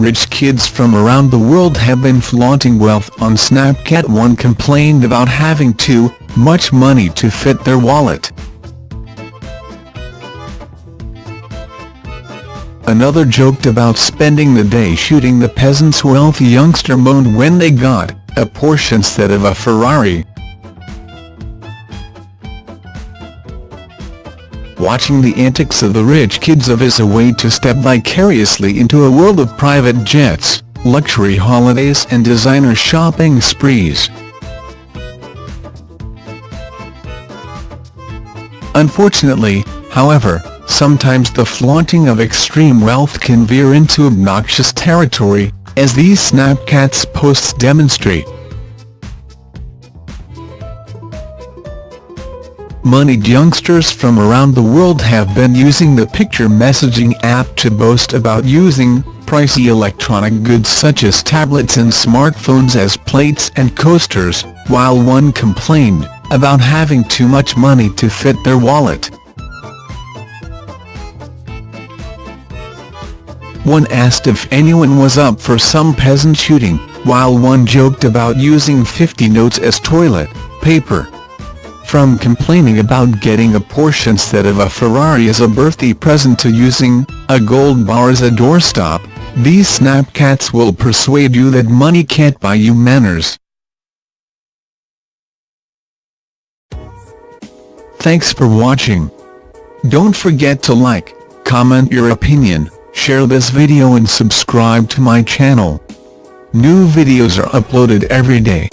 Rich kids from around the world have been flaunting wealth on Snapchat one complained about having too much money to fit their wallet. Another joked about spending the day shooting the peasant's wealthy youngster moaned when they got a Porsche instead of a Ferrari. Watching the antics of the rich kids of is a way to step vicariously into a world of private jets, luxury holidays and designer shopping sprees. Unfortunately, however, sometimes the flaunting of extreme wealth can veer into obnoxious territory, as these Snapchats posts demonstrate. Moneyed youngsters from around the world have been using the picture messaging app to boast about using pricey electronic goods such as tablets and smartphones as plates and coasters, while one complained about having too much money to fit their wallet. One asked if anyone was up for some peasant shooting, while one joked about using 50 notes as toilet paper. From complaining about getting a Porsche instead of a Ferrari as a birthday present to using a gold bar as a doorstop, these Snapchats will persuade you that money can't buy you manners. Thanks for watching. Don't forget to like, comment your opinion, share this video and subscribe to my channel. New videos are uploaded every day.